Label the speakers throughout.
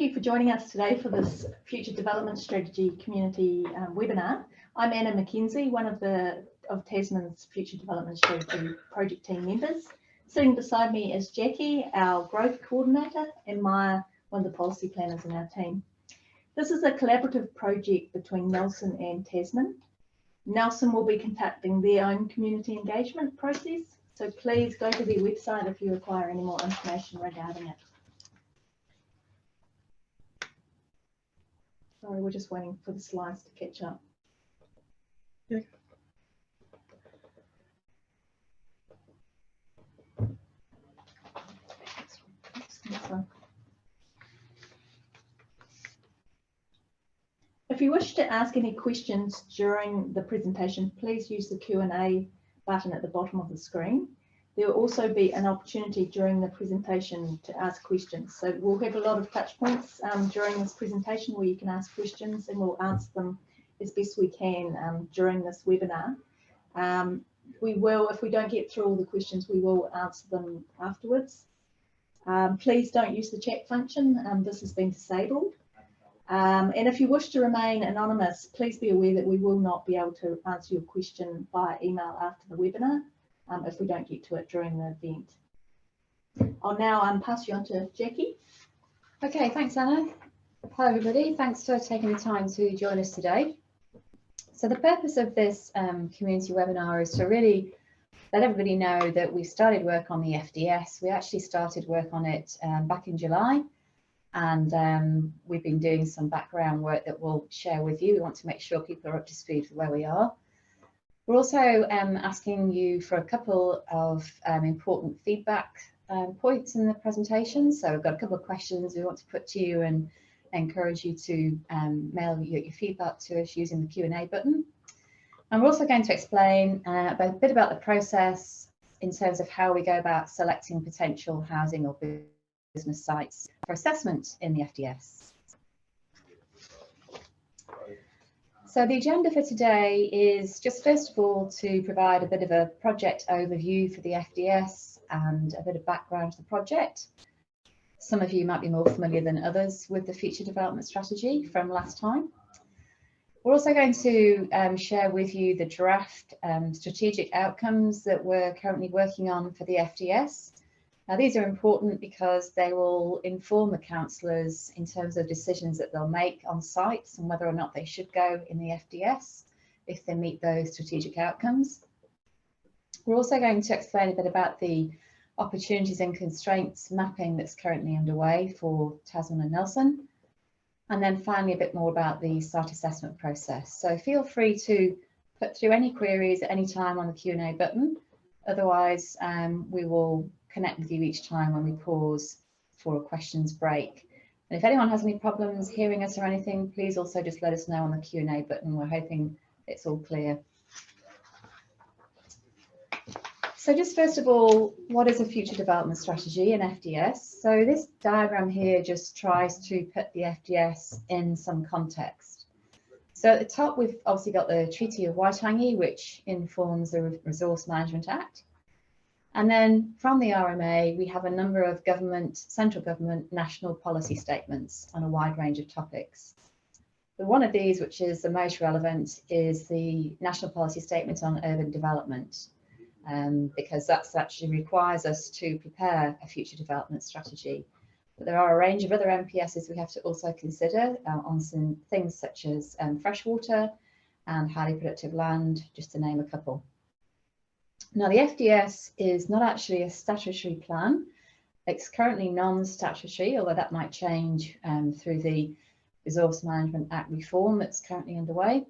Speaker 1: you for joining us today for this Future Development Strategy Community um, webinar. I'm Anna McKenzie, one of the of Tasman's Future Development Strategy project team members. Sitting beside me is Jackie, our growth coordinator, and Maya, one of the policy planners in our team. This is a collaborative project between Nelson and Tasman. Nelson will be conducting their own community engagement process, so please go to their website if you require any more information regarding it. Sorry, we're just waiting for the slides to catch up. If you wish to ask any questions during the presentation, please use the Q&A button at the bottom of the screen. There will also be an opportunity during the presentation to ask questions. So we'll have a lot of touch points um, during this presentation where you can ask questions and we'll answer them as best we can um, during this webinar. Um, we will, if we don't get through all the questions, we will answer them afterwards. Um, please don't use the chat function. Um, this has been disabled. Um, and if you wish to remain anonymous, please be aware that we will not be able to answer your question via email after the webinar um, if we don't get to it during the event. I'll now um, pass you on to Jackie.
Speaker 2: Okay, thanks Anna. Hi everybody, thanks for taking the time to join us today. So the purpose of this um, community webinar is to really let everybody know that we've started work on the FDS. We actually started work on it um, back in July and um, we've been doing some background work that we'll share with you. We want to make sure people are up to speed with where we are. We're also um, asking you for a couple of um, important feedback um, points in the presentation. So we've got a couple of questions we want to put to you and encourage you to um, mail your, your, feedback to us using the Q&A button. And we're also going to explain uh, a bit about the process in terms of how we go about selecting potential housing or business sites for assessment in the FDS. So the agenda for today is just first of all to provide a bit of a project overview for the FDS and a bit of background to the project. Some of you might be more familiar than others with the future development strategy from last time. We're also going to um, share with you the draft um, strategic outcomes that we're currently working on for the FDS now these are important because they will inform the councillors in terms of decisions that they'll make on sites and whether or not they should go in the FDS if they meet those strategic outcomes. We're also going to explain a bit about the opportunities and constraints mapping that's currently underway for Tasman and Nelson. And then finally a bit more about the site assessment process. So feel free to put through any queries at any time on the Q&A button. Otherwise, um, we will connect with you each time when we pause for a questions break. And if anyone has any problems hearing us or anything, please also just let us know on the Q&A button. We're hoping it's all clear. So just first of all, what is a future development strategy in FDS? So this diagram here just tries to put the FDS in some context. So at the top, we've obviously got the Treaty of Waitangi, which informs the Resource Management Act. And then from the RMA, we have a number of government, central government, national policy statements on a wide range of topics. But one of these, which is the most relevant, is the National Policy Statement on Urban Development, um, because that actually requires us to prepare a future development strategy. But there are a range of other NPSs we have to also consider uh, on some things such as um, freshwater and highly productive land, just to name a couple. Now the FDS is not actually a statutory plan. It's currently non-statutory, although that might change um, through the Resource Management Act reform that's currently underway.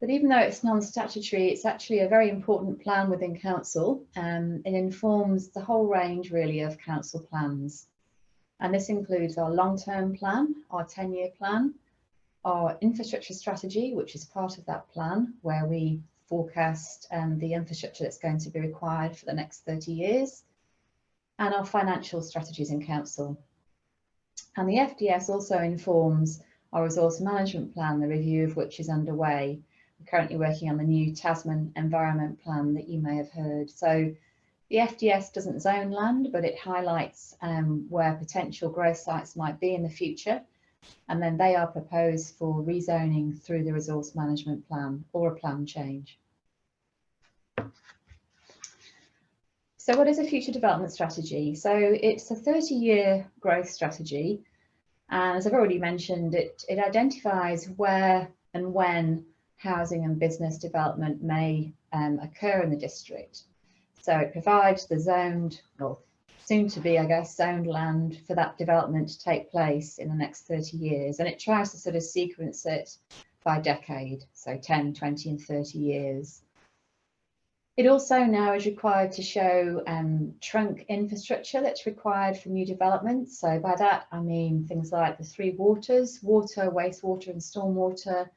Speaker 2: But even though it's non-statutory, it's actually a very important plan within Council. Um, it informs the whole range really of Council plans. And this includes our long-term plan, our 10-year plan, our infrastructure strategy, which is part of that plan, where we forecast um, the infrastructure that's going to be required for the next 30 years, and our financial strategies in council. And the FDS also informs our resource management plan, the review of which is underway. We're currently working on the new Tasman Environment Plan that you may have heard. So The FDS doesn't zone land, but it highlights um, where potential growth sites might be in the future. And then they are proposed for rezoning through the resource management plan or a plan change. So what is a future development strategy? So it's a 30 year growth strategy. And as I've already mentioned, it, it identifies where and when housing and business development may um, occur in the district. So it provides the zoned, or soon to be, I guess, zoned land for that development to take place in the next 30 years. And it tries to sort of sequence it by decade, so 10, 20 and 30 years. It also now is required to show um, trunk infrastructure that's required for new development. So by that, I mean things like the three waters, water, wastewater and stormwater.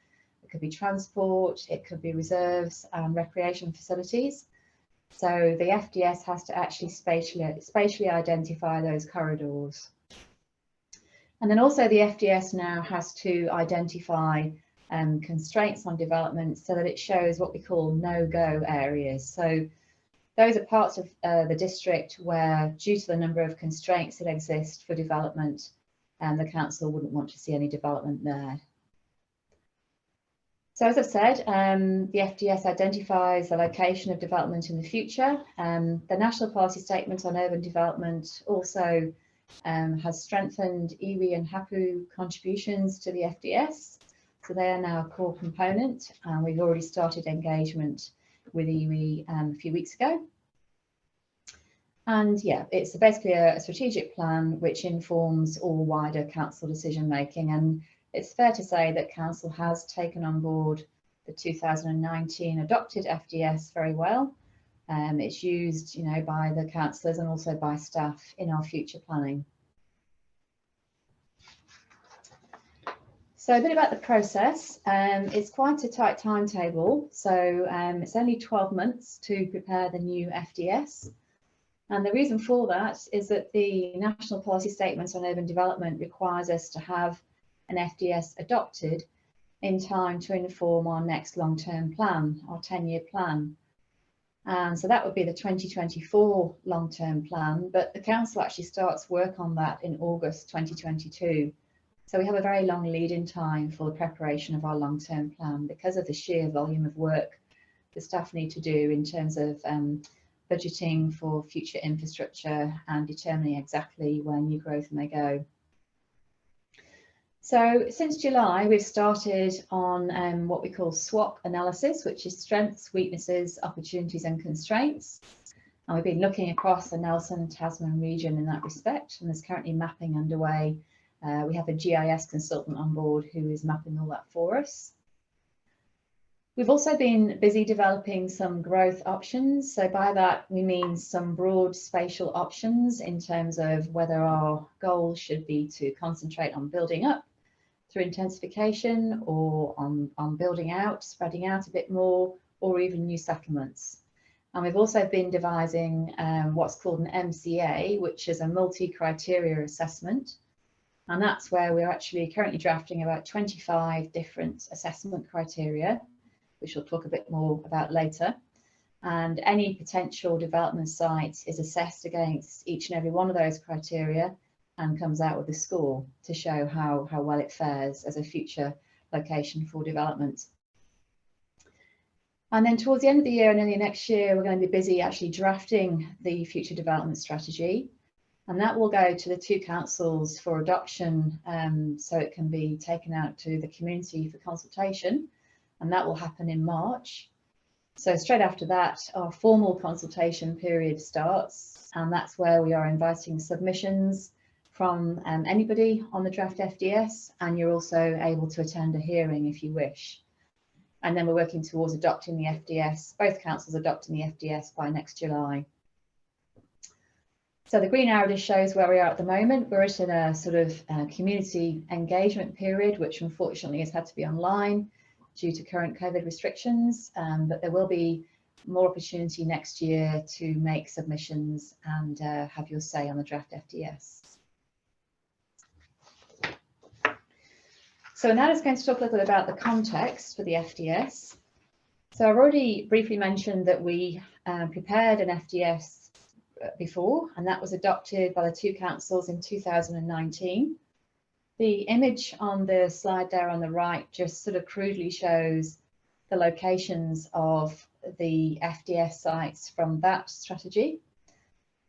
Speaker 2: It could be transport, it could be reserves and recreation facilities. So the FDS has to actually spatially, spatially identify those corridors. And then also the FDS now has to identify um, constraints on development so that it shows what we call no-go areas. So those are parts of uh, the district where, due to the number of constraints that exist for development, um, the council wouldn't want to see any development there. So as I've said, um, the FDS identifies the location of development in the future. Um, the National Policy Statement on Urban Development also um, has strengthened iwi and hapu contributions to the FDS. So they are now a core component and we've already started engagement with iwi um, a few weeks ago. And yeah, it's basically a, a strategic plan which informs all wider council decision making. And it's fair to say that council has taken on board the 2019 adopted FDS very well. Um, it's used, you know, by the councillors and also by staff in our future planning. So a bit about the process. Um, it's quite a tight timetable. So um, it's only 12 months to prepare the new FDS. And the reason for that is that the National Policy Statements on Urban Development requires us to have an FDS adopted in time to inform our next long-term plan, our 10-year plan. And so that would be the 2024 long-term plan, but the council actually starts work on that in August 2022. So we have a very long lead in time for the preparation of our long-term plan because of the sheer volume of work the staff need to do in terms of um, budgeting for future infrastructure and determining exactly where new growth may go. So since July, we've started on um, what we call SWOT analysis, which is strengths, weaknesses, opportunities and constraints. And we've been looking across the Nelson and Tasman region in that respect, and there's currently mapping underway uh, we have a GIS consultant on board who is mapping all that for us. We've also been busy developing some growth options. So by that, we mean some broad spatial options in terms of whether our goal should be to concentrate on building up through intensification or on, on building out, spreading out a bit more, or even new settlements. And we've also been devising um, what's called an MCA, which is a multi-criteria assessment, and that's where we're actually currently drafting about 25 different assessment criteria, which we'll talk a bit more about later. And any potential development site is assessed against each and every one of those criteria and comes out with a score to show how, how well it fares as a future location for development. And then towards the end of the year and early next year, we're going to be busy actually drafting the future development strategy and that will go to the two councils for adoption um, so it can be taken out to the community for consultation and that will happen in March. So straight after that our formal consultation period starts and that's where we are inviting submissions from um, anybody on the draft FDS and you're also able to attend a hearing if you wish. And then we're working towards adopting the FDS, both councils adopting the FDS by next July. So the green arrow just shows where we are at the moment. We're at in a sort of uh, community engagement period, which unfortunately has had to be online due to current COVID restrictions, um, but there will be more opportunity next year to make submissions and uh, have your say on the draft FDS. So now is going to talk a little bit about the context for the FDS. So I've already briefly mentioned that we uh, prepared an FDS before, and that was adopted by the two councils in 2019. The image on the slide there on the right just sort of crudely shows the locations of the FDS sites from that strategy.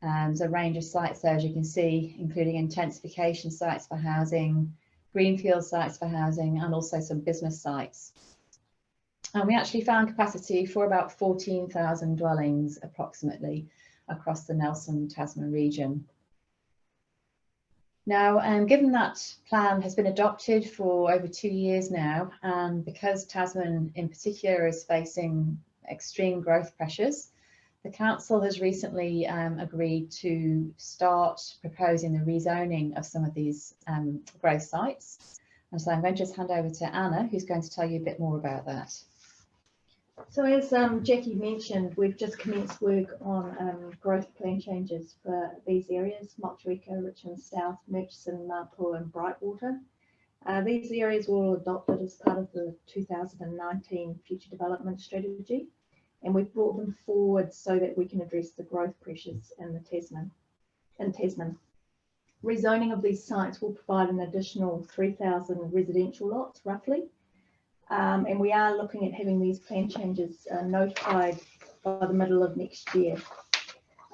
Speaker 2: Um, there's a range of sites there, as you can see, including intensification sites for housing, greenfield sites for housing, and also some business sites. And we actually found capacity for about 14,000 dwellings approximately across the Nelson Tasman region. Now, um, given that plan has been adopted for over two years now, and because Tasman in particular is facing extreme growth pressures, the council has recently um, agreed to start proposing the rezoning of some of these um, growth sites. And so I'm going to just hand over to Anna, who's going to tell you a bit more about that.
Speaker 1: So as um, Jackie mentioned, we've just commenced work on um, growth plan changes for these areas, Motueka, Richmond South, Murchison, Mapua and Brightwater. Uh, these areas were all adopted as part of the 2019 Future Development Strategy and we've brought them forward so that we can address the growth pressures in the Tasman. In Tasman. Rezoning of these sites will provide an additional 3,000 residential lots roughly um, and we are looking at having these plan changes uh, notified by the middle of next year.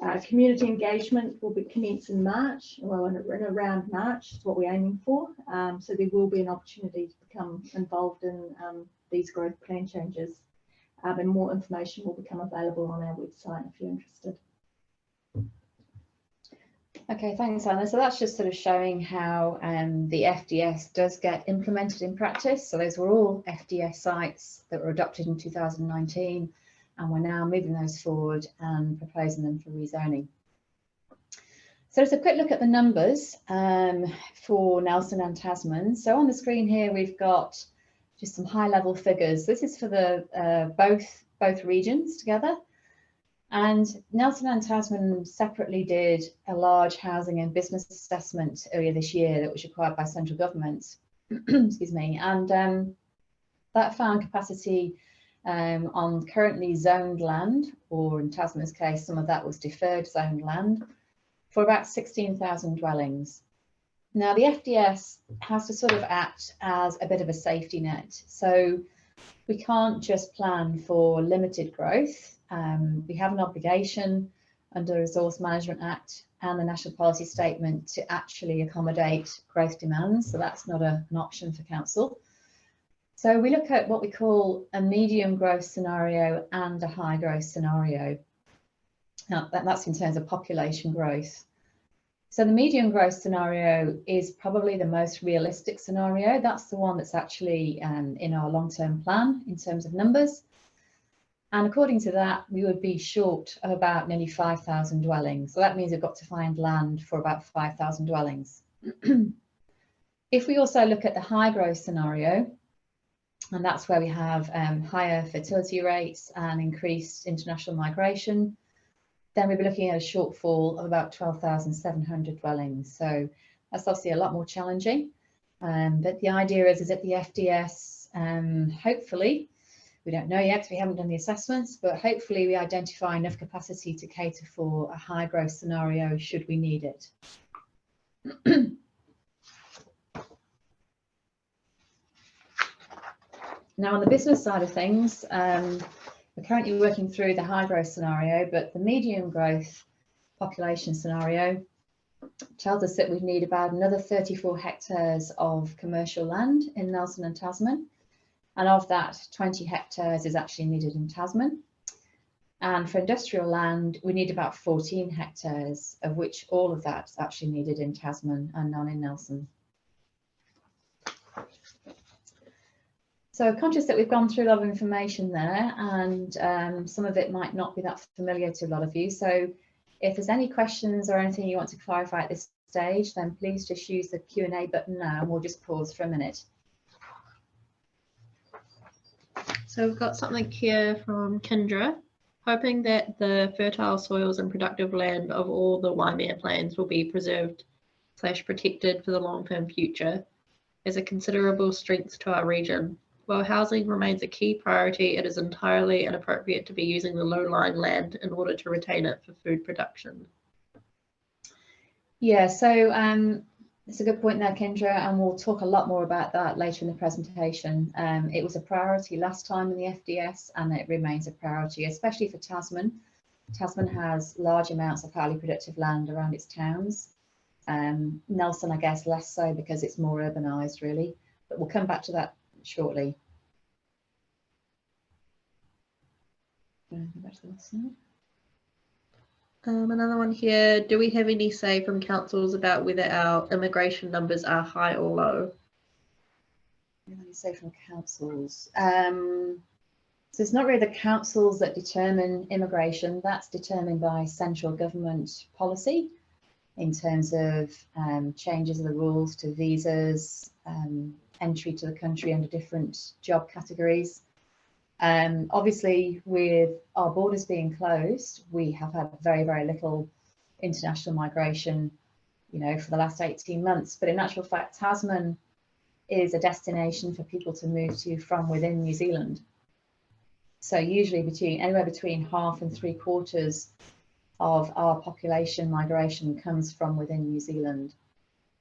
Speaker 1: Uh, community engagement will be commence in March, well in, in around March is what we're aiming for. Um, so there will be an opportunity to become involved in um, these growth plan changes um, and more information will become available on our website if you're interested.
Speaker 2: Okay, thanks, Anna. So that's just sort of showing how um, the FDS does get implemented in practice. So those were all FDS sites that were adopted in 2019, and we're now moving those forward and proposing them for rezoning. So let's a quick look at the numbers um, for Nelson and Tasman. So on the screen here, we've got just some high level figures. This is for the uh, both, both regions together. And Nelson and Tasman separately did a large housing and business assessment earlier this year that was required by central government. Excuse me. And um, that found capacity um, on currently zoned land, or in Tasman's case, some of that was deferred zoned land, for about 16,000 dwellings. Now, the FDS has to sort of act as a bit of a safety net. So we can't just plan for limited growth um, we have an obligation under the Resource Management Act and the National Policy Statement to actually accommodate growth demands. So that's not a, an option for Council. So we look at what we call a medium growth scenario and a high growth scenario. Now, that, that's in terms of population growth. So the medium growth scenario is probably the most realistic scenario. That's the one that's actually um, in our long-term plan in terms of numbers. And according to that, we would be short of about nearly 5,000 dwellings. So that means we've got to find land for about 5,000 dwellings. if we also look at the high growth scenario, and that's where we have um, higher fertility rates and increased international migration, then we'd be looking at a shortfall of about 12,700 dwellings. So that's obviously a lot more challenging. Um, but the idea is, is that the FDS um, hopefully we don't know yet, we haven't done the assessments, but hopefully we identify enough capacity to cater for a high growth scenario should we need it. now on the business side of things, um, we're currently working through the high growth scenario, but the medium growth population scenario tells us that we'd need about another 34 hectares of commercial land in Nelson and Tasman and of that, 20 hectares is actually needed in Tasman. And for industrial land, we need about 14 hectares, of which all of that is actually needed in Tasman and none in Nelson. So conscious that we've gone through a lot of information there and um, some of it might not be that familiar to a lot of you. So if there's any questions or anything you want to clarify at this stage, then please just use the Q&A button now and we'll just pause for a minute.
Speaker 3: So we've got something here from Kendra, hoping that the fertile soils and productive land of all the Waimea plains will be preserved slash protected for the long-term future as a considerable strength to our region. While housing remains a key priority, it is entirely inappropriate to be using the low-lying land in order to retain it for food production.
Speaker 2: Yeah, so um, it's a good point there, Kendra, and we'll talk a lot more about that later in the presentation. Um, it was a priority last time in the FDS and it remains a priority, especially for Tasman. Tasman has large amounts of highly productive land around its towns. Um, Nelson, I guess, less so because it's more urbanised, really, but we'll come back to that shortly. Go back to the last slide.
Speaker 3: Um, another one here. Do we have any say from councils about whether our immigration numbers are high or low?
Speaker 2: You say from councils? Um, so it's not really the councils that determine immigration. That's determined by central government policy in terms of um, changes of the rules to visas, um, entry to the country under different job categories. Um, obviously, with our borders being closed, we have had very, very little international migration, you know, for the last 18 months. But in actual fact, Tasman is a destination for people to move to from within New Zealand. So usually between anywhere between half and three quarters of our population migration comes from within New Zealand.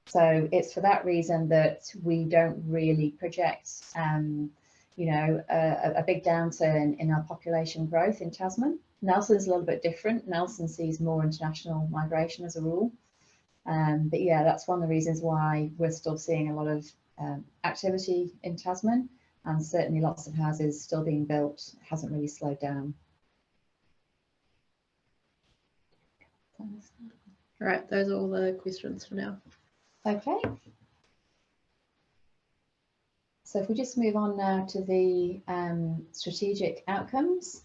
Speaker 2: So it's for that reason that we don't really project um, you know, a, a, big downturn in our population growth in Tasman. Nelson's a little bit different. Nelson sees more international migration as a rule. Um, but yeah, that's one of the reasons why we're still seeing a lot of um, activity in Tasman and certainly lots of houses still being built it hasn't really slowed down.
Speaker 3: Right, those are all the questions for now.
Speaker 2: Okay, so if we just move on now to the um, strategic outcomes.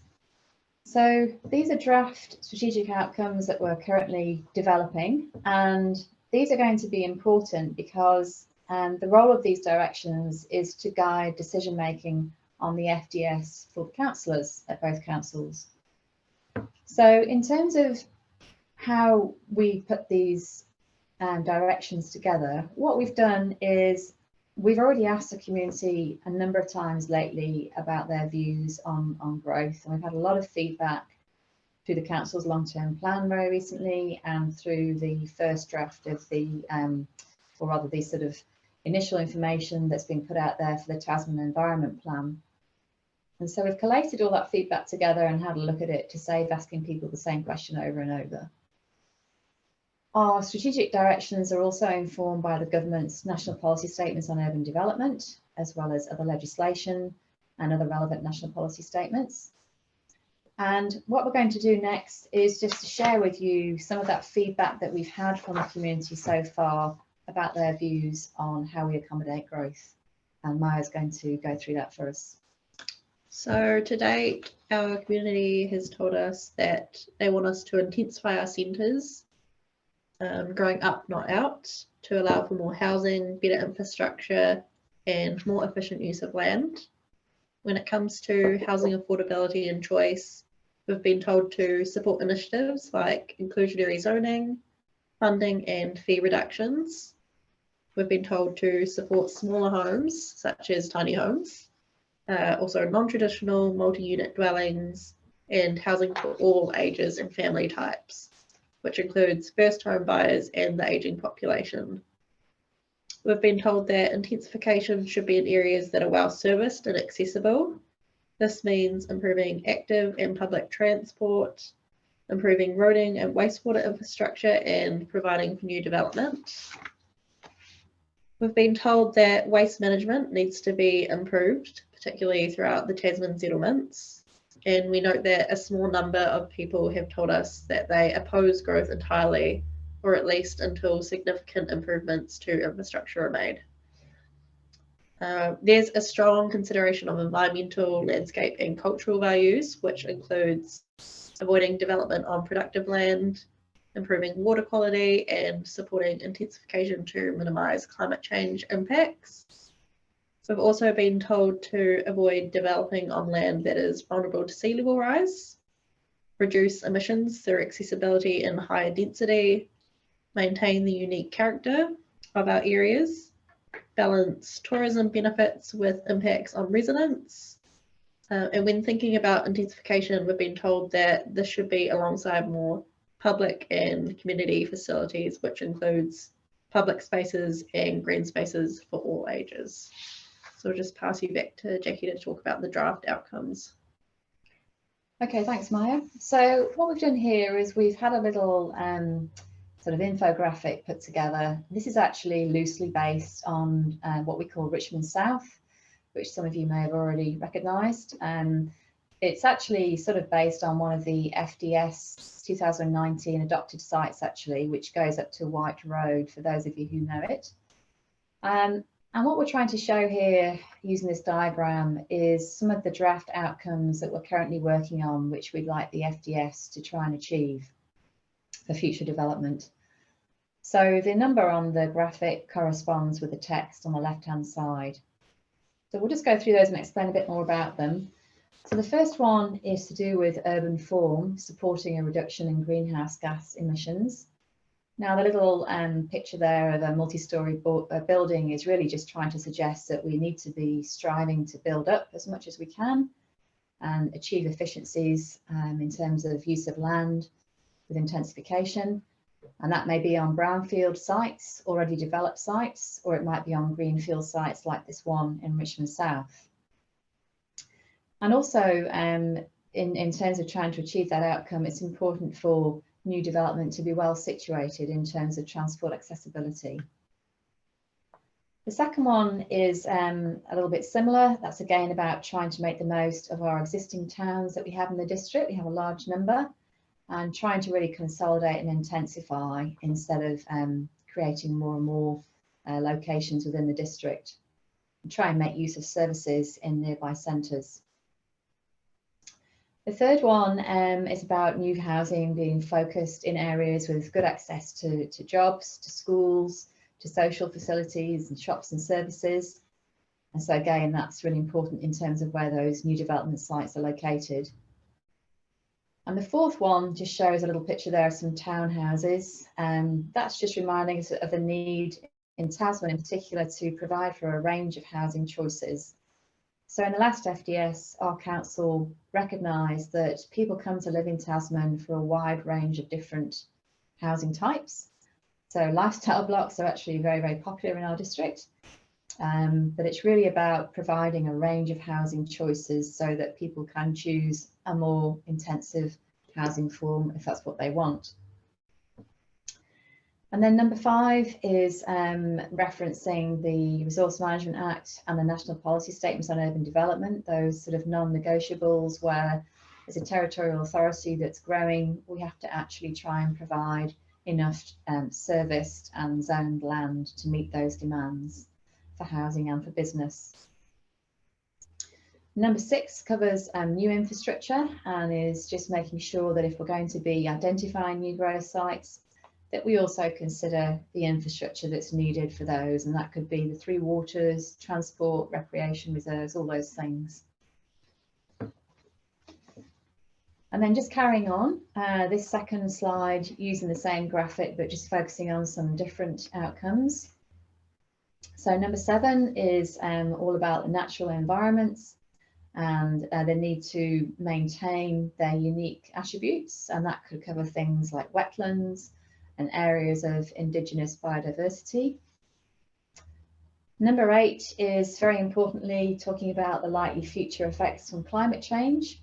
Speaker 2: So these are draft strategic outcomes that we're currently developing and these are going to be important because um, the role of these directions is to guide decision making on the FDS for the councillors at both councils. So in terms of how we put these um, directions together, what we've done is we've already asked the community a number of times lately about their views on, on growth and we've had a lot of feedback through the council's long-term plan very recently and through the first draft of the um, or rather the sort of initial information that's been put out there for the Tasman Environment Plan. And so we've collated all that feedback together and had a look at it to save asking people the same question over and over. Our strategic directions are also informed by the government's national policy statements on urban development, as well as other legislation and other relevant national policy statements. And what we're going to do next is just to share with you some of that feedback that we've had from the community so far about their views on how we accommodate growth. And Maya's going to go through that for us.
Speaker 3: So to date, our community has told us that they want us to intensify our centres um, growing up, not out, to allow for more housing, better infrastructure, and more efficient use of land. When it comes to housing affordability and choice, we've been told to support initiatives like inclusionary zoning, funding and fee reductions. We've been told to support smaller homes, such as tiny homes, uh, also non-traditional multi-unit dwellings, and housing for all ages and family types which includes first home buyers and the ageing population. We've been told that intensification should be in areas that are well serviced and accessible. This means improving active and public transport, improving roading and wastewater infrastructure and providing for new development. We've been told that waste management needs to be improved, particularly throughout the Tasman settlements. And we note that a small number of people have told us that they oppose growth entirely, or at least until significant improvements to infrastructure are made. Uh, there's a strong consideration of environmental, landscape and cultural values, which includes avoiding development on productive land, improving water quality and supporting intensification to minimise climate change impacts. We've also been told to avoid developing on land that is vulnerable to sea level rise, reduce emissions through accessibility and higher density, maintain the unique character of our areas, balance tourism benefits with impacts on residents. Uh, and when thinking about intensification, we've been told that this should be alongside more public and community facilities, which includes public spaces and green spaces for all ages. So I'll just pass you back to Jackie to talk about the draft outcomes.
Speaker 2: Okay, thanks, Maya. So what we've done here is we've had a little um, sort of infographic put together. This is actually loosely based on uh, what we call Richmond South, which some of you may have already recognised. Um, it's actually sort of based on one of the FDS 2019 adopted sites actually, which goes up to White Road for those of you who know it. Um, and what we're trying to show here using this diagram is some of the draft outcomes that we're currently working on, which we'd like the FDS to try and achieve for future development. So the number on the graphic corresponds with the text on the left-hand side. So we'll just go through those and explain a bit more about them. So the first one is to do with urban form, supporting a reduction in greenhouse gas emissions. Now the little um, picture there of a multi-storey uh, building is really just trying to suggest that we need to be striving to build up as much as we can and achieve efficiencies um, in terms of use of land with intensification. And that may be on brownfield sites, already developed sites, or it might be on greenfield sites like this one in Richmond South. And also um, in, in terms of trying to achieve that outcome, it's important for new development to be well situated in terms of transport accessibility. The second one is um, a little bit similar. That's again about trying to make the most of our existing towns that we have in the district. We have a large number and trying to really consolidate and intensify instead of um, creating more and more uh, locations within the district. And try and make use of services in nearby centres. The third one um, is about new housing being focused in areas with good access to, to jobs, to schools, to social facilities and shops and services. And so again, that's really important in terms of where those new development sites are located. And the fourth one just shows a little picture there of some townhouses. Um, that's just reminding us of the need in Tasman in particular to provide for a range of housing choices so in the last FDS, our council recognised that people come to live in Tasman for a wide range of different housing types. So lifestyle blocks are actually very, very popular in our district. Um, but it's really about providing a range of housing choices so that people can choose a more intensive housing form if that's what they want. And then number five is um, referencing the Resource Management Act and the National Policy Statements on Urban Development, those sort of non-negotiables where as a territorial authority that's growing, we have to actually try and provide enough um, serviced and zoned land to meet those demands for housing and for business. Number six covers um, new infrastructure and is just making sure that if we're going to be identifying new growth sites, that we also consider the infrastructure that's needed for those, and that could be the three waters, transport, recreation reserves, all those things. And then just carrying on, uh, this second slide using the same graphic, but just focusing on some different outcomes. So number seven is um, all about the natural environments and uh, the need to maintain their unique attributes. And that could cover things like wetlands, and areas of Indigenous biodiversity. Number eight is very importantly talking about the likely future effects from climate change.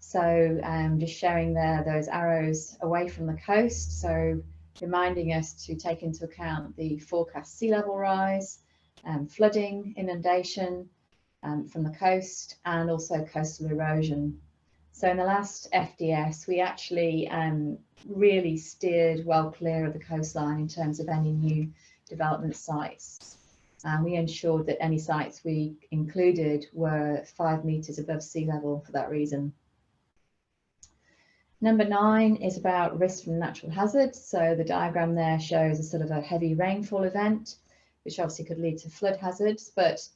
Speaker 2: So um, just showing there those arrows away from the coast. So reminding us to take into account the forecast sea level rise, um, flooding, inundation um, from the coast and also coastal erosion. So in the last FDS, we actually um, really steered well clear of the coastline in terms of any new development sites. And we ensured that any sites we included were five metres above sea level for that reason. Number nine is about risk from natural hazards. So the diagram there shows a sort of a heavy rainfall event, which obviously could lead to flood hazards, but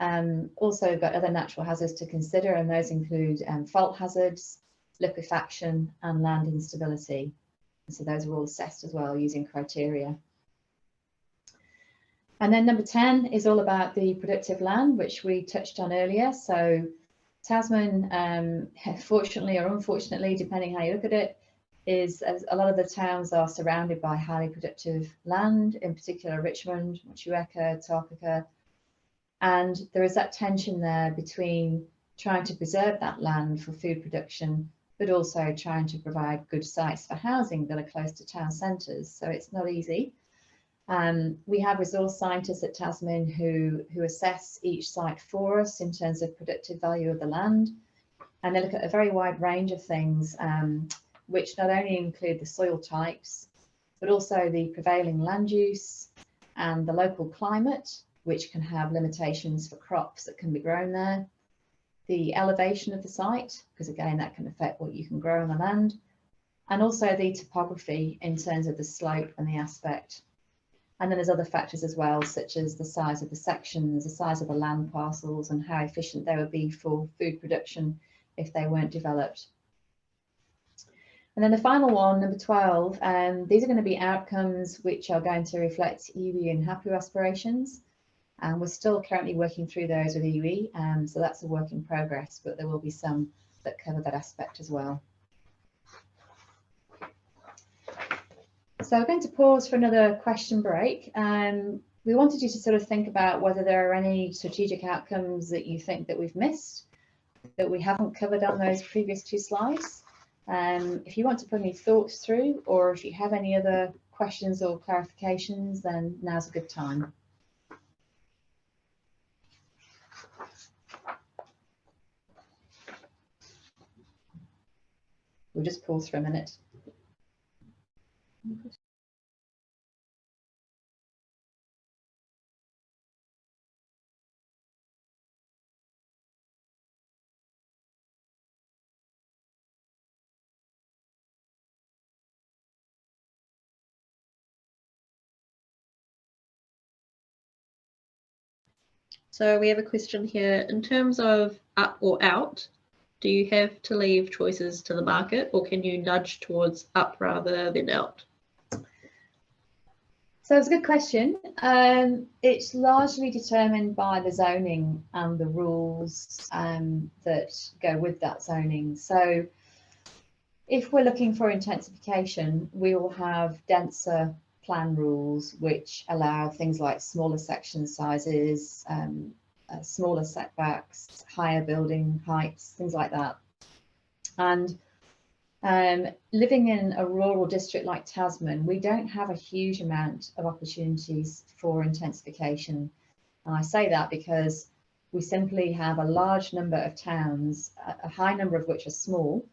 Speaker 2: um, also got other natural hazards to consider and those include um, fault hazards, liquefaction and land instability. So those are all assessed as well using criteria. And then number 10 is all about the productive land, which we touched on earlier. So Tasman, um, fortunately or unfortunately, depending how you look at it, is a lot of the towns are surrounded by highly productive land, in particular Richmond, Motueka, Takaka, and there is that tension there between trying to preserve that land for food production, but also trying to provide good sites for housing that are close to town centres. So it's not easy. Um, we have resource scientists at Tasman who, who assess each site for us in terms of productive value of the land. And they look at a very wide range of things, um, which not only include the soil types, but also the prevailing land use and the local climate, which can have limitations for crops that can be grown there. The elevation of the site, because again, that can affect what you can grow on the land. And also the topography in terms of the slope and the aspect and then there's other factors as well, such as the size of the sections, the size of the land parcels and how efficient they would be for food production if they weren't developed. And then the final one, number 12, um, these are going to be outcomes which are going to reflect iwi and hapu aspirations. And we're still currently working through those with iwi, um, so that's a work in progress, but there will be some that cover that aspect as well. So we're going to pause for another question break. Um, we wanted you to sort of think about whether there are any strategic outcomes that you think that we've missed, that we haven't covered on those previous two slides. Um, if you want to put any thoughts through, or if you have any other questions or clarifications, then now's a good time. We'll just pause for a minute.
Speaker 3: So we have a question here. In terms of up or out, do you have to leave choices to the market or can you nudge towards up rather than out?
Speaker 2: So it's a good question. Um, it's largely determined by the zoning and the rules um, that go with that zoning. So if we're looking for intensification, we will have denser plan rules which allow things like smaller section sizes, um, uh, smaller setbacks, higher building heights, things like that. And um, living in a rural district like Tasman, we don't have a huge amount of opportunities for intensification. And I say that because we simply have a large number of towns, a high number of which are small,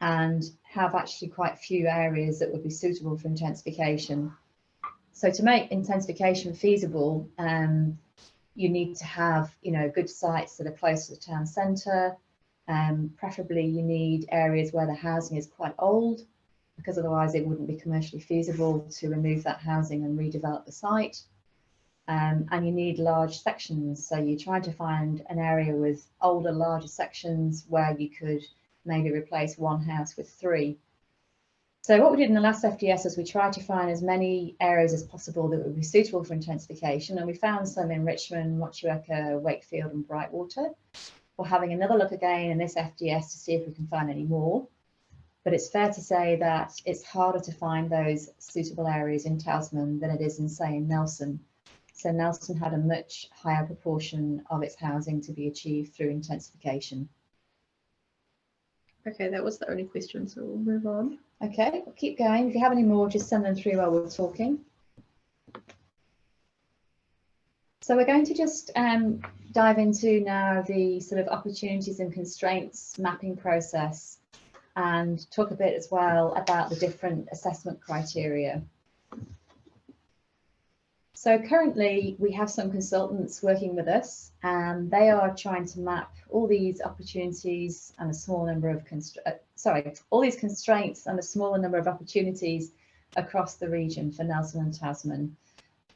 Speaker 2: and have actually quite few areas that would be suitable for intensification. So to make intensification feasible, um, you need to have, you know, good sites that are close to the town centre. Um, preferably you need areas where the housing is quite old because otherwise it wouldn't be commercially feasible to remove that housing and redevelop the site. Um, and you need large sections. So you're trying to find an area with older, larger sections where you could maybe replace one house with three. So what we did in the last FDS is we tried to find as many areas as possible that would be suitable for intensification and we found some in Richmond, Motueka, Wakefield and Brightwater. We're having another look again in this FDS to see if we can find any more. But it's fair to say that it's harder to find those suitable areas in Tasman than it is in, say, in Nelson. So Nelson had a much higher proportion of its housing to be achieved through intensification.
Speaker 3: Okay, that was the only question, so we'll move on.
Speaker 2: Okay, we'll keep going. If you have any more, just send them through while we're talking. So we're going to just um, dive into now the sort of opportunities and constraints mapping process and talk a bit as well about the different assessment criteria. So currently we have some consultants working with us and they are trying to map all these opportunities and a small number of, uh, sorry, all these constraints and a smaller number of opportunities across the region for Nelson and Tasman.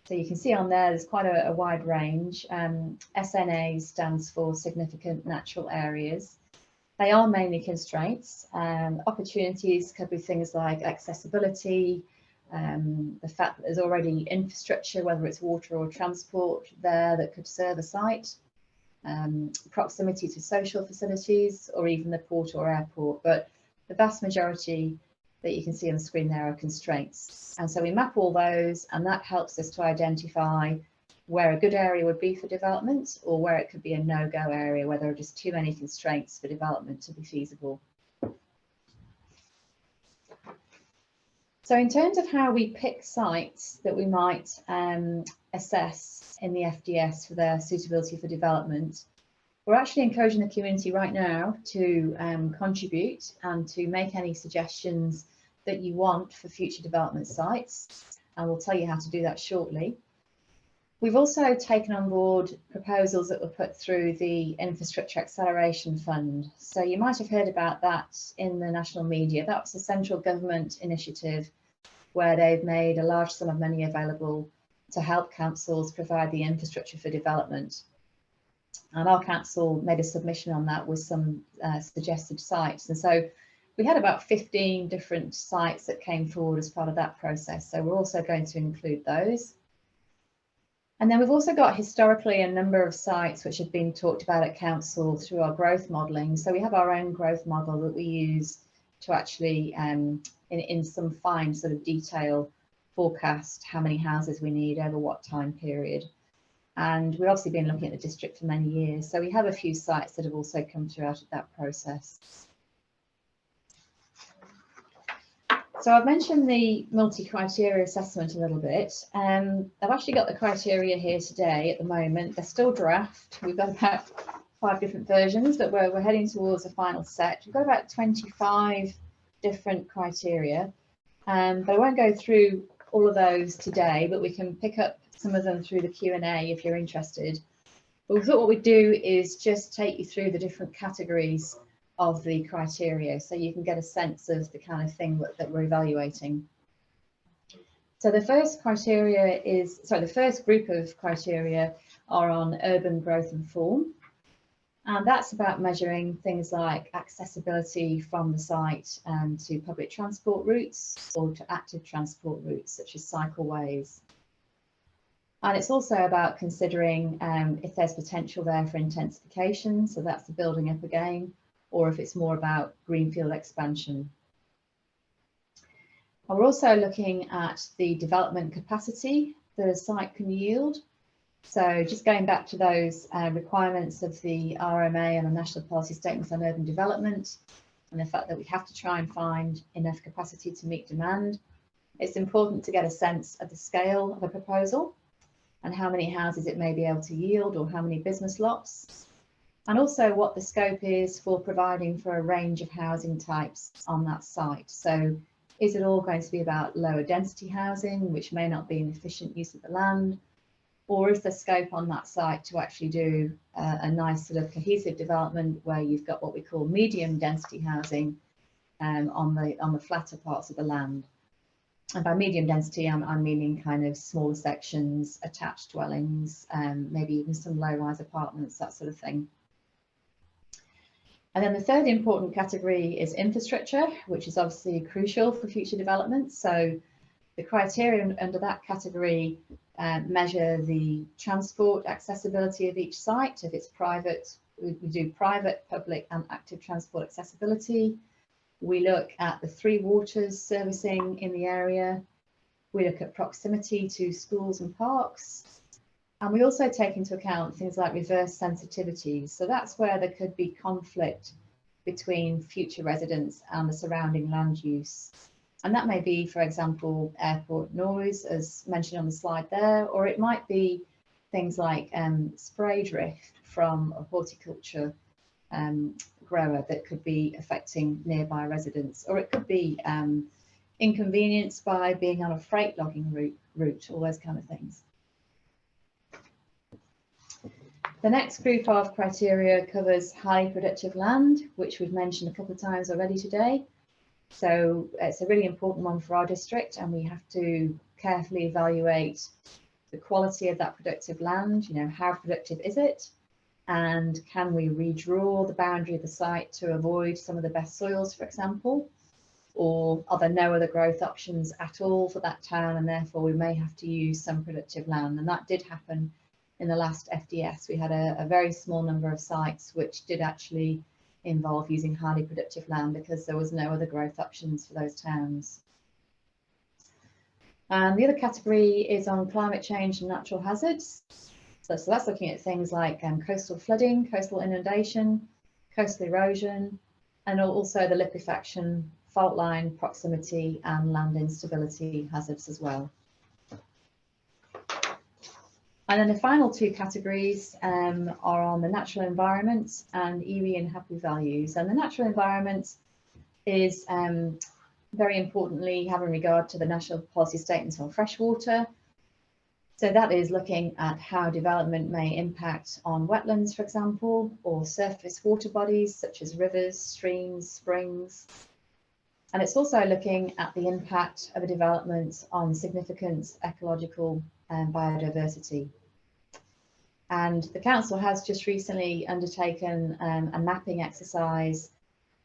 Speaker 2: So you can see on there, there's quite a, a wide range. Um, SNA stands for significant natural areas. They are mainly constraints. Um, opportunities could be things like accessibility, um, the fact that there's already infrastructure, whether it's water or transport there that could serve a site, um, proximity to social facilities or even the port or airport. But the vast majority that you can see on the screen there are constraints. And so we map all those and that helps us to identify where a good area would be for development or where it could be a no-go area where there are just too many constraints for development to be feasible. So in terms of how we pick sites that we might um, assess in the FDS for their suitability for development, we're actually encouraging the community right now to um, contribute and to make any suggestions that you want for future development sites. And we'll tell you how to do that shortly. We've also taken on board proposals that were put through the Infrastructure Acceleration Fund. So you might have heard about that in the national media. That was a central government initiative where they've made a large sum of money available to help councils provide the infrastructure for development. And our council made a submission on that with some uh, suggested sites. And so we had about 15 different sites that came forward as part of that process. So we're also going to include those. And then we've also got historically a number of sites which have been talked about at council through our growth modelling. So we have our own growth model that we use to actually, um, in, in some fine sort of detail, forecast how many houses we need over what time period. And we've obviously been looking at the district for many years. So we have a few sites that have also come through out of that process. So I've mentioned the multi-criteria assessment a little bit. Um, I've actually got the criteria here today at the moment. They're still draft. We've got about five different versions, but we're, we're heading towards a final set. We've got about 25 different criteria, um, but I won't go through all of those today, but we can pick up some of them through the Q&A if you're interested. But we thought what we'd do is just take you through the different categories of the criteria so you can get a sense of the kind of thing that, that we're evaluating. So the first criteria is, sorry, the first group of criteria are on urban growth and form. And that's about measuring things like accessibility from the site um, to public transport routes or to active transport routes such as cycleways. And it's also about considering um, if there's potential there for intensification, so that's the building up again, or if it's more about greenfield expansion. We're also looking at the development capacity that a site can yield. So just going back to those uh, requirements of the RMA and the National Policy Statements on Urban Development, and the fact that we have to try and find enough capacity to meet demand, it's important to get a sense of the scale of a proposal and how many houses it may be able to yield or how many business lots, and also what the scope is for providing for a range of housing types on that site. So is it all going to be about lower density housing, which may not be an efficient use of the land? Or is there scope on that site to actually do uh, a nice sort of cohesive development where you've got what we call medium density housing um, on the on the flatter parts of the land? and by medium density, I'm, I'm, meaning kind of smaller sections, attached dwellings, um, maybe even some low-rise apartments, that sort of thing. And then the third important category is infrastructure, which is obviously crucial for future development. So the criteria under that category uh, measure the transport accessibility of each site. If it's private, we, we do private, public and active transport accessibility. We look at the three waters servicing in the area. We look at proximity to schools and parks. And we also take into account things like reverse sensitivities. So that's where there could be conflict between future residents and the surrounding land use. And that may be, for example, airport noise, as mentioned on the slide there, or it might be things like um, spray drift from a horticulture um, grower that could be affecting nearby residents, or it could be um, inconvenienced by being on a freight logging route, route, all those kind of things. The next group of criteria covers highly productive land, which we've mentioned a couple of times already today. So it's a really important one for our district and we have to carefully evaluate the quality of that productive land, you know, how productive is it? and can we redraw the boundary of the site to avoid some of the best soils, for example? Or are there no other growth options at all for that town and therefore we may have to use some productive land and that did happen in the last FDS. We had a, a very small number of sites which did actually involve using highly productive land because there was no other growth options for those towns. And the other category is on climate change and natural hazards. So, so that's looking at things like um, coastal flooding, coastal inundation, coastal erosion, and also the liquefaction, fault line proximity and land instability hazards as well. And then the final two categories um, are on the natural environment and iwi and hapu values. And the natural environment is um, very importantly having regard to the national policy statements on freshwater. So that is looking at how development may impact on wetlands, for example, or surface water bodies such as rivers, streams, springs. And it's also looking at the impact of a development on significant ecological and biodiversity. And the council has just recently undertaken um, a mapping exercise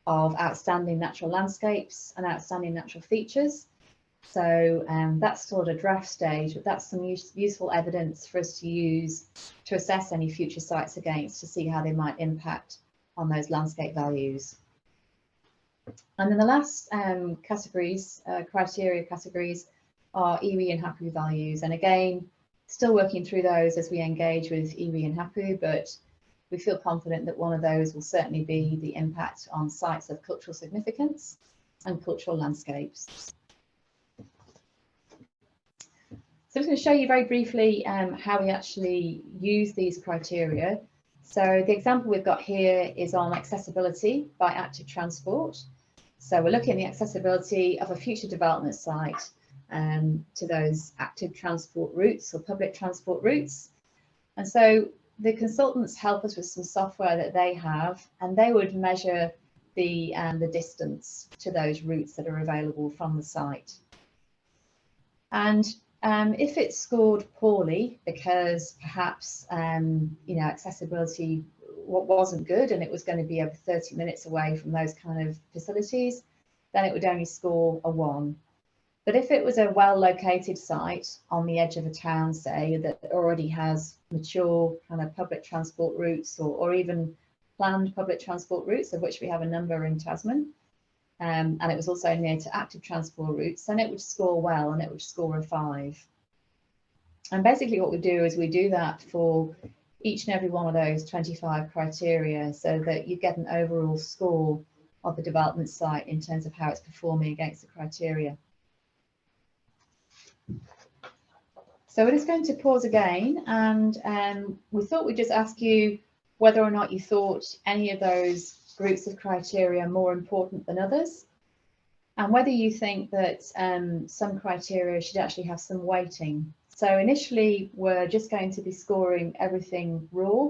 Speaker 2: of outstanding natural landscapes and outstanding natural features. So um, that's still at a draft stage, but that's some use, useful evidence for us to use to assess any future sites against to see how they might impact on those landscape values. And then the last um, categories, uh, criteria categories, are iwi and hapu values. And again, still working through those as we engage with iwi and hapu, but we feel confident that one of those will certainly be the impact on sites of cultural significance and cultural landscapes. So I'm going to show you very briefly um, how we actually use these criteria. So the example we've got here is on accessibility by active transport. So we're looking at the accessibility of a future development site um, to those active transport routes or public transport routes. And so the consultants help us with some software that they have and they would measure the, um, the distance to those routes that are available from the site. And um, if it's scored poorly because perhaps um, you know accessibility wasn't good and it was going to be over 30 minutes away from those kind of facilities, then it would only score a one. But if it was a well located site on the edge of a town, say, that already has mature kind of public transport routes or, or even planned public transport routes, of which we have a number in Tasman, um, and it was also near to active transport routes, then it would score well and it would score a five. And basically what we do is we do that for each and every one of those 25 criteria so that you get an overall score of the development site in terms of how it's performing against the criteria. So we're just going to pause again and um, we thought we'd just ask you whether or not you thought any of those groups of criteria more important than others and whether you think that um, some criteria should actually have some weighting. So initially we're just going to be scoring everything raw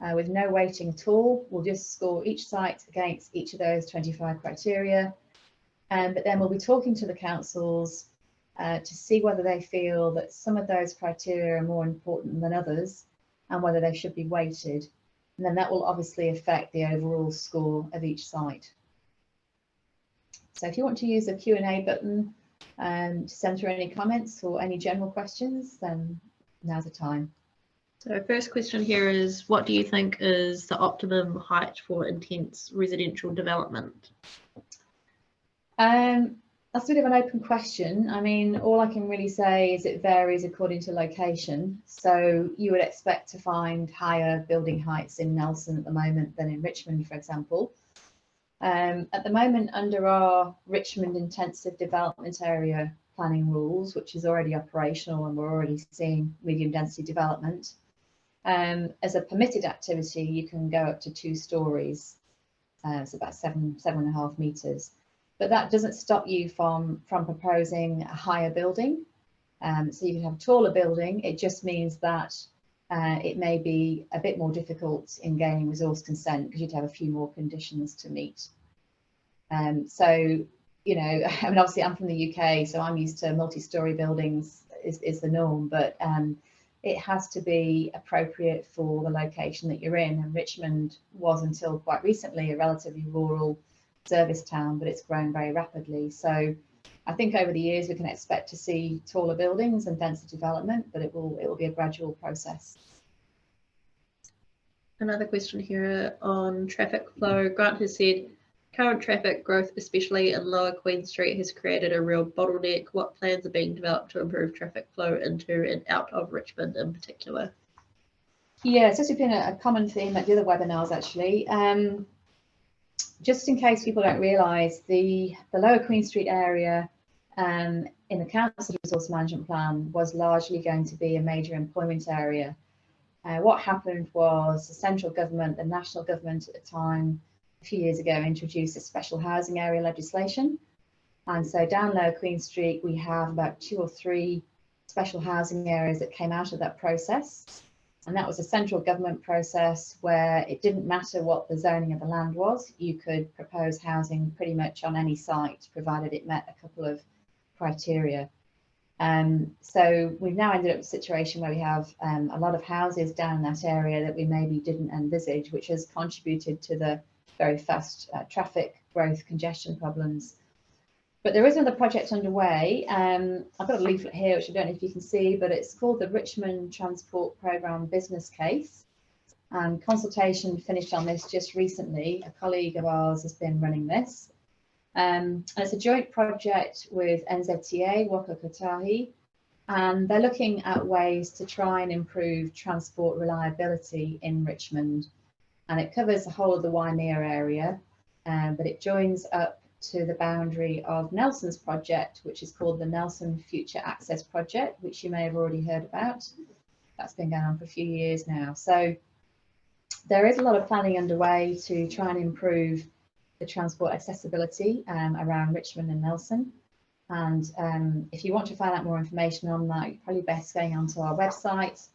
Speaker 2: uh, with no weighting at all. We'll just score each site against each of those 25 criteria. Um, but then we'll be talking to the councils uh, to see whether they feel that some of those criteria are more important than others and whether they should be weighted. And then that will obviously affect the overall score of each site. So if you want to use the Q&A button um, to send through any comments or any general questions, then now's the time.
Speaker 3: So first question here is, what do you think is the optimum height for intense residential development?
Speaker 2: Um, that's a bit of an open question. I mean, all I can really say is it varies according to location. So you would expect to find higher building heights in Nelson at the moment than in Richmond, for example. Um, at the moment, under our Richmond Intensive Development Area planning rules, which is already operational and we're already seeing medium density development, um, as a permitted activity, you can go up to two stories. Uh, it's about seven, seven and a half metres but that doesn't stop you from from proposing a higher building. Um, so you can have a taller building. It just means that uh, it may be a bit more difficult in gaining resource consent because you'd have a few more conditions to meet. Um, so, you know, I mean, obviously I'm from the UK, so I'm used to multi-story buildings is, is the norm, but um, it has to be appropriate for the location that you're in. And Richmond was until quite recently a relatively rural service town, but it's grown very rapidly. So I think over the years we can expect to see taller buildings and denser development, but it will it will be a gradual process.
Speaker 3: Another question here on traffic flow. Grant has said current traffic growth, especially in Lower Queen Street, has created a real bottleneck. What plans are being developed to improve traffic flow into and out of Richmond in particular?
Speaker 2: Yeah, so this has been a, a common theme at the other webinars actually. Um, just in case people don't realise, the, the Lower Queen Street area um, in the Council Resource Management Plan was largely going to be a major employment area. Uh, what happened was the central government, the national government at the time, a few years ago, introduced a special housing area legislation. And so down Lower Queen Street, we have about two or three special housing areas that came out of that process. And that was a central government process where it didn't matter what the zoning of the land was, you could propose housing pretty much on any site, provided it met a couple of criteria. Um, so we've now ended up with a situation where we have um, a lot of houses down that area that we maybe didn't envisage, which has contributed to the very fast uh, traffic growth congestion problems. But there is another project underway. Um, I've got a leaflet here, which I don't know if you can see, but it's called the Richmond Transport Programme Business Case. And consultation finished on this just recently. A colleague of ours has been running this. Um, and it's a joint project with NZTA, Waka Kotahi, and they're looking at ways to try and improve transport reliability in Richmond. And it covers the whole of the Waimea area, um, but it joins up to the boundary of Nelson's project, which is called the Nelson Future Access Project, which you may have already heard about. That's been going on for a few years now. So there is a lot of planning underway to try and improve the transport accessibility um, around Richmond and Nelson. And um, if you want to find out more information on that, you're probably best going onto our website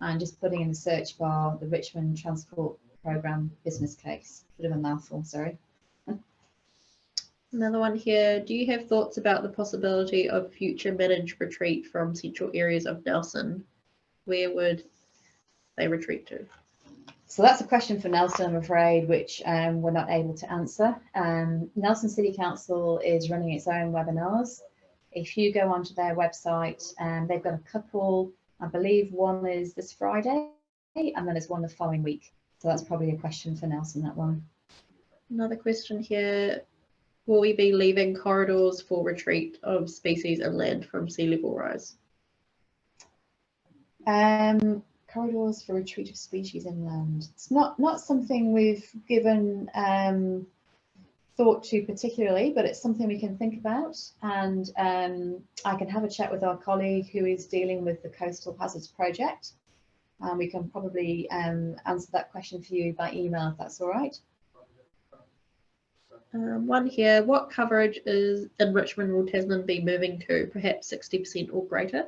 Speaker 2: and just putting in the search bar the Richmond Transport Programme business case. Bit of a mouthful, sorry.
Speaker 3: Another one here. Do you have thoughts about the possibility of future managed retreat from central areas of Nelson? Where would they retreat to?
Speaker 2: So that's a question for Nelson, I'm afraid, which um, we're not able to answer. Um, Nelson City Council is running its own webinars. If you go onto their website, um, they've got a couple, I believe one is this Friday, and then there's one the following week. So that's probably a question for Nelson, that one.
Speaker 3: Another question here. Will we be leaving corridors for retreat of species inland from sea level rise?
Speaker 2: Um, corridors for retreat of species inland. It's not not something we've given um, thought to particularly, but it's something we can think about. And um, I can have a chat with our colleague who is dealing with the Coastal Hazards Project. And we can probably um, answer that question for you by email if that's all right.
Speaker 3: Um, one here, what coverage is in Richmond will Tasman be moving to? Perhaps 60% or greater?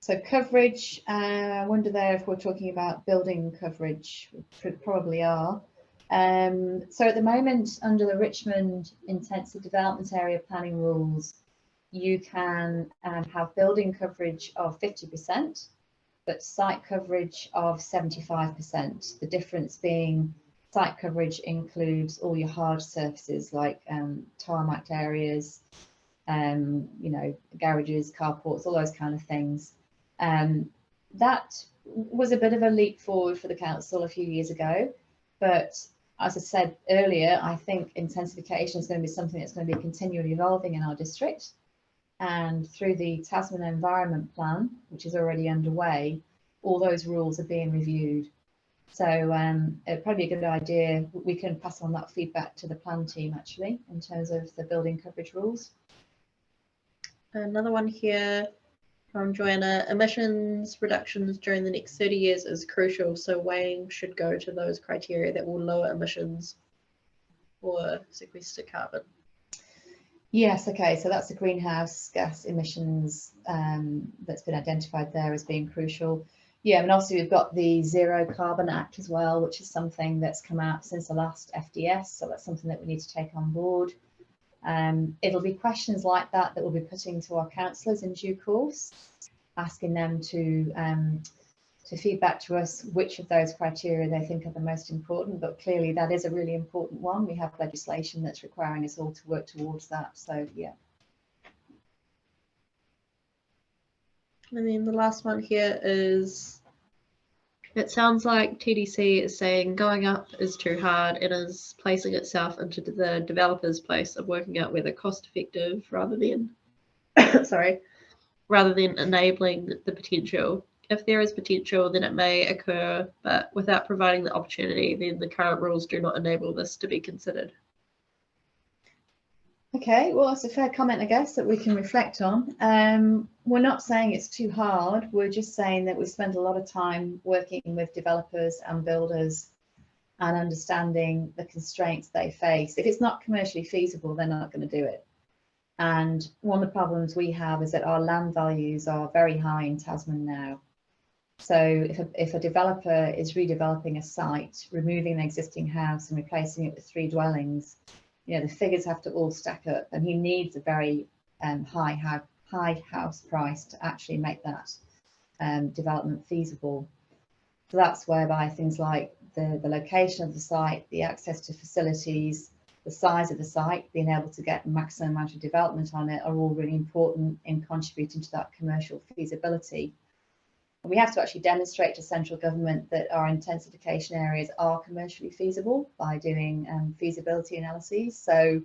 Speaker 2: So coverage, uh, I wonder there if we're talking about building coverage, probably are. Um, so at the moment, under the Richmond Intensive Development Area Planning Rules, you can um, have building coverage of 50%, but site coverage of 75%. The difference being site coverage includes all your hard surfaces like um, tarmac areas, um, you know, garages, carports, all those kind of things. Um, that was a bit of a leap forward for the council a few years ago, but as I said earlier, I think intensification is going to be something that's going to be continually evolving in our district. And through the Tasman Environment Plan, which is already underway, all those rules are being reviewed. So um, it'd probably be a good idea. We can pass on that feedback to the plan team actually, in terms of the building coverage rules.
Speaker 3: Another one here from Joanna, emissions reductions during the next 30 years is crucial, so weighing should go to those criteria that will lower emissions or sequester carbon.
Speaker 2: Yes, okay, so that's the greenhouse gas emissions um, that's been identified there as being crucial. Yeah, and obviously we've got the Zero Carbon Act as well, which is something that's come out since the last FDS, so that's something that we need to take on board. Um, it'll be questions like that that we'll be putting to our councillors in due course, asking them to um, to feedback to us which of those criteria they think are the most important. But clearly that is a really important one. We have legislation that's requiring us all to work towards that. So yeah.
Speaker 3: And then the last one here is It sounds like TDC is saying going up is too hard and is placing itself into the developer's place of working out whether cost effective rather than sorry rather than enabling the potential. If there is potential, then it may occur, but without providing the opportunity, then the current rules do not enable this to be considered.
Speaker 2: Okay, well, that's a fair comment, I guess, that we can reflect on. Um, we're not saying it's too hard. We're just saying that we spend a lot of time working with developers and builders and understanding the constraints they face. If it's not commercially feasible, they're not going to do it. And one of the problems we have is that our land values are very high in Tasman now. So if a, if a developer is redeveloping a site, removing an existing house and replacing it with three dwellings, you know, the figures have to all stack up and he needs a very um, high, high, house price to actually make that um, development feasible. So that's whereby things like the, the location of the site, the access to facilities, the size of the site, being able to get maximum amount of development on it are all really important in contributing to that commercial feasibility. We have to actually demonstrate to central government that our intensification areas are commercially feasible by doing um, feasibility analyses. So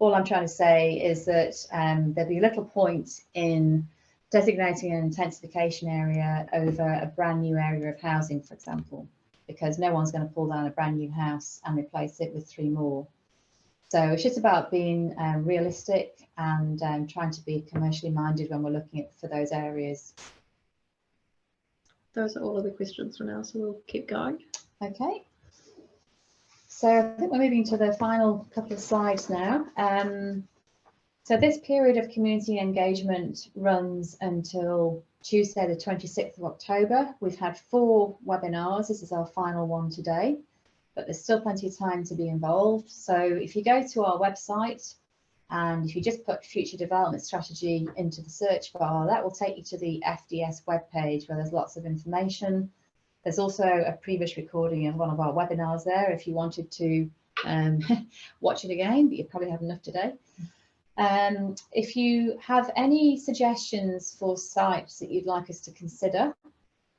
Speaker 2: all I'm trying to say is that um, there'll be little point in designating an intensification area over a brand new area of housing, for example, because no one's going to pull down a brand new house and replace it with three more. So it's just about being um, realistic and um, trying to be commercially minded when we're looking at for those areas.
Speaker 3: Those are all of the questions for now, so we'll keep going.
Speaker 2: Okay. So I think we're moving to the final couple of slides now. Um, so this period of community engagement runs until Tuesday, the 26th of October. We've had four webinars. This is our final one today, but there's still plenty of time to be involved. So if you go to our website, and if you just put future development strategy into the search bar, that will take you to the FDS webpage where there's lots of information. There's also a previous recording of one of our webinars there if you wanted to um, watch it again, but you probably have enough today. Um, if you have any suggestions for sites that you'd like us to consider,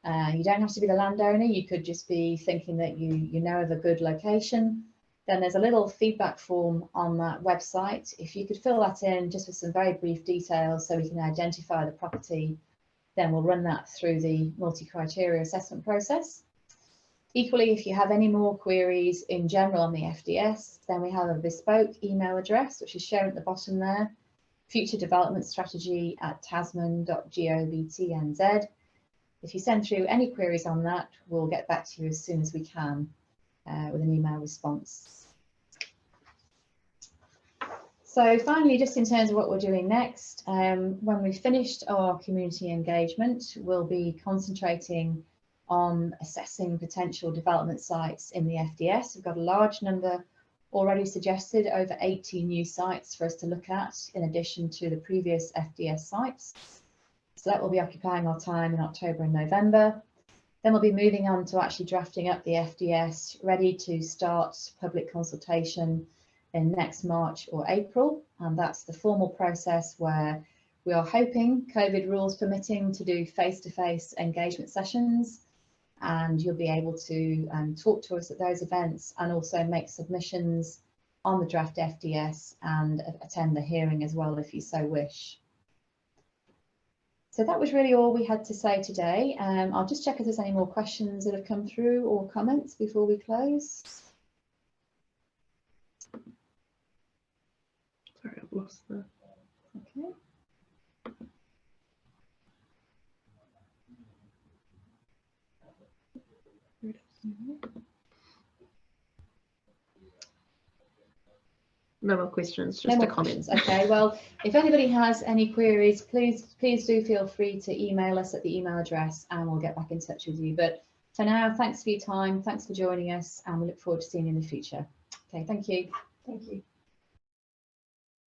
Speaker 2: uh, you don't have to be the landowner, you could just be thinking that you, you know of a good location then there's a little feedback form on that website. If you could fill that in just with some very brief details so we can identify the property, then we'll run that through the multi-criteria assessment process. Equally, if you have any more queries in general on the FDS, then we have a bespoke email address, which is shown at the bottom there, future development strategy at tasman.govtnz. If you send through any queries on that, we'll get back to you as soon as we can uh, with an email response. So finally, just in terms of what we're doing next, um, when we've finished our community engagement, we'll be concentrating on assessing potential development sites in the FDS. We've got a large number already suggested, over 80 new sites for us to look at in addition to the previous FDS sites. So that will be occupying our time in October and November. Then we'll be moving on to actually drafting up the FDS, ready to start public consultation in next March or April. And that's the formal process where we are hoping, COVID rules permitting, to do face-to-face -face engagement sessions. And you'll be able to um, talk to us at those events and also make submissions on the draft FDS and attend the hearing as well if you so wish. So that was really all we had to say today. Um, I'll just check if there's any more questions that have come through or comments before we close.
Speaker 3: Sorry, I've lost the.
Speaker 2: Okay.
Speaker 3: No more questions, just
Speaker 2: No
Speaker 3: a
Speaker 2: more
Speaker 3: comment.
Speaker 2: questions. Okay, well, if anybody has any queries, please, please do feel free to email us at the email address and we'll get back in touch with you. But for now, thanks for your time. Thanks for joining us and we look forward to seeing you in the future. Okay, thank you.
Speaker 1: Thank you.